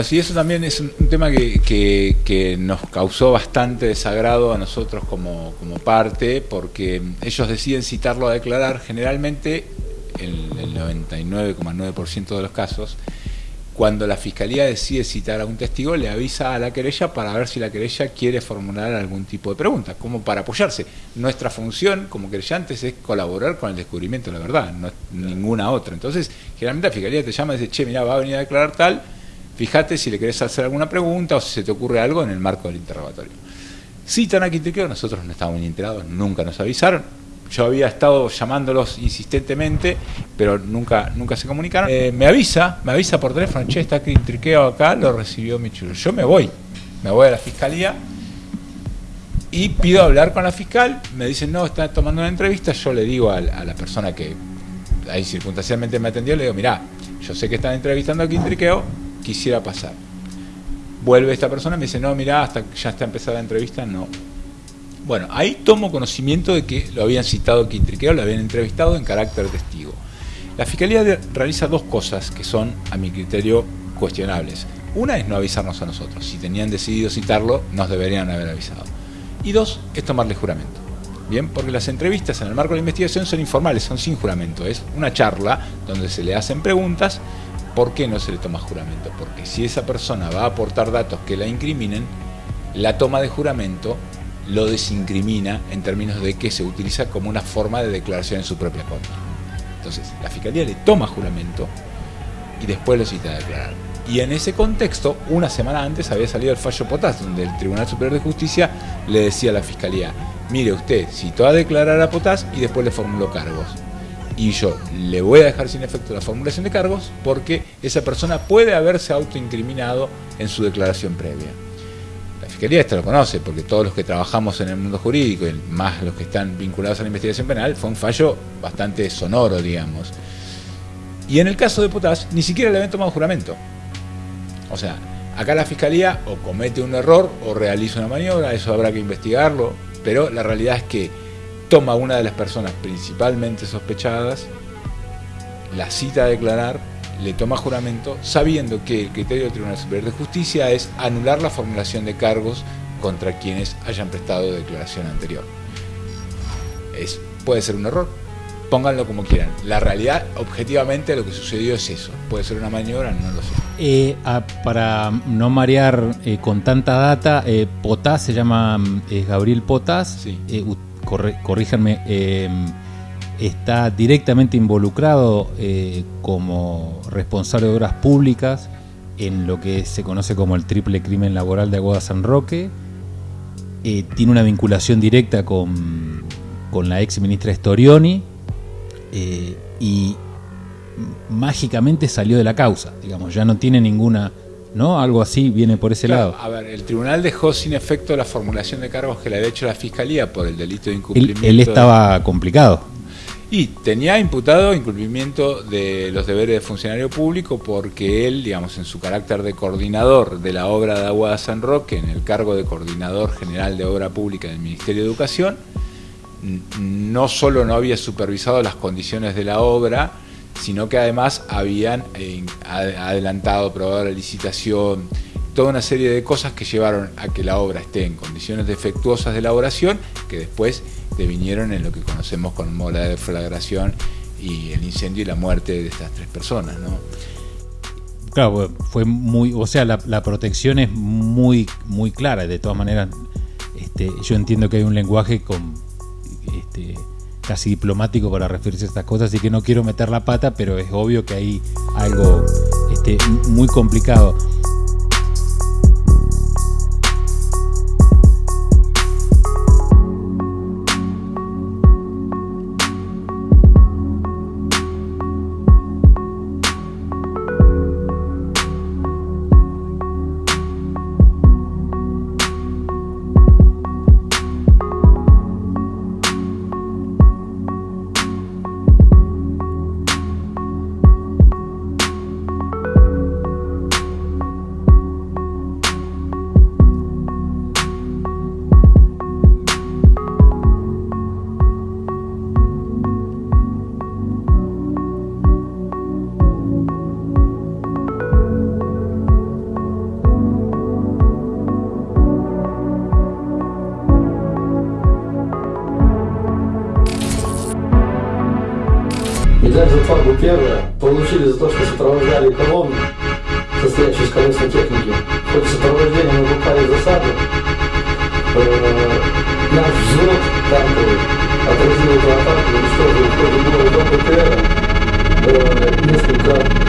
Bueno, sí, eso también es un, tema que, que, nos causó bastante desagrado a nosotros como, como parte, porque ellos deciden citarlo a declarar generalmente en el 99,9% de los casos cuando la fiscalía decide citar a un testigo, le avisa a la querella para ver si la querella quiere formular algún tipo de pregunta, como para apoyarse. Nuestra función como querellantes es colaborar con el descubrimiento de la verdad, no es ninguna otra. Entonces, generalmente la fiscalía te llama y dice, che, mira, va a venir a declarar tal, fíjate si le querés hacer alguna pregunta o si se te ocurre algo en el marco del interrogatorio. Citan a Quintriqueo, nosotros no estábamos enterados, nunca nos avisaron, yo había estado llamándolos insistentemente, pero nunca, nunca se comunicaron. Eh, me avisa, me avisa por teléfono, che, está Triqueo acá, lo recibió mi chulo. Yo me voy, me voy a la fiscalía y pido hablar con la fiscal. Me dicen, no, está tomando una entrevista. Yo le digo a, la persona que ahí circunstancialmente me atendió, le digo, mirá, yo sé que están entrevistando a Quintriqueo, quisiera pasar. Vuelve esta persona y me dice, no, mirá, hasta ya está empezada la entrevista, no, bueno, ahí tomo conocimiento de que lo habían citado Quintriqueo, lo habían entrevistado en carácter testigo. La Fiscalía realiza dos cosas que son, a mi criterio, cuestionables. Una es no avisarnos a nosotros. Si tenían decidido citarlo, nos deberían haber avisado. Y dos, es tomarle juramento. Bien, porque las entrevistas en el marco de la investigación son informales, son sin juramento. Es una charla donde se le hacen preguntas. ¿Por qué no se le toma juramento? Porque si esa persona va a aportar datos que la incriminen, la toma de juramento lo desincrimina en términos de que se utiliza como una forma de declaración en su propia contra. Entonces, la Fiscalía le toma juramento y después lo cita a declarar. Y en ese contexto, una semana antes había salido el fallo Potás, donde el Tribunal Superior de Justicia le decía a la Fiscalía, mire usted, citó a declarar a Potás y después le formuló cargos. Y yo le voy a dejar sin efecto la formulación de cargos porque esa persona puede haberse autoincriminado en su declaración previa. Fiscalía esto lo conoce, porque todos los que trabajamos en el mundo jurídico, y más los que están vinculados a la investigación penal, fue un fallo bastante sonoro, digamos. Y en el caso de Potás, ni siquiera le habían tomado juramento. O sea, acá la Fiscalía o comete un error o realiza una maniobra, eso habrá que investigarlo, pero la realidad es que toma a una de las personas principalmente sospechadas, la cita a declarar le toma juramento sabiendo que el criterio del Tribunal Superior de Justicia es anular la formulación de cargos contra quienes hayan prestado declaración anterior. Es, puede ser un error, pónganlo como quieran. La realidad, objetivamente, lo que sucedió es eso. Puede ser una maniobra, no lo sé. Eh, para no marear eh, con tanta data, eh, Potás se llama Gabriel Potás. Sí. Corríjanme está directamente involucrado eh, como responsable de obras públicas en lo que se conoce como el triple crimen laboral de Aguada San Roque. Eh, tiene una vinculación directa con, la ex ministra Storioni eh, y mágicamente salió de la causa, digamos, ya no tiene ninguna, ¿no? Algo así viene por ese lado. A ver, el tribunal dejó sin efecto la formulación de cargos que le había hecho la fiscalía por el delito de incumplimiento. él estaba complicado. Y tenía imputado incumplimiento de los deberes de funcionario público porque él, digamos, en su carácter de coordinador de la obra de Agua de San Roque, en el cargo de coordinador general de obra pública del Ministerio de Educación, no solo no había supervisado las condiciones de la obra, sino que además habían eh, adelantado, aprobado la licitación, toda una serie de cosas que llevaron a que la obra esté en condiciones defectuosas de elaboración, que después vinieron en lo que conocemos como la deflagración y el incendio y la muerte de estas tres personas, ¿no? Claro, fue muy, o sea, la, protección es muy, muy clara. De todas maneras, este, yo entiendo que hay un lenguaje con, este, casi diplomático para referirse a estas cosas, así que no quiero meter la pata, pero es obvio que hay algo este, muy complicado. Медаль за фарбу первая получили за то, что сопровождали колонну, состоящую из колесной техники. Хоть сопровождение мы попали в засаду, э, наш взвод танковый отразил эту атаку, уничтожил в ходе боя до ПТР э, несколько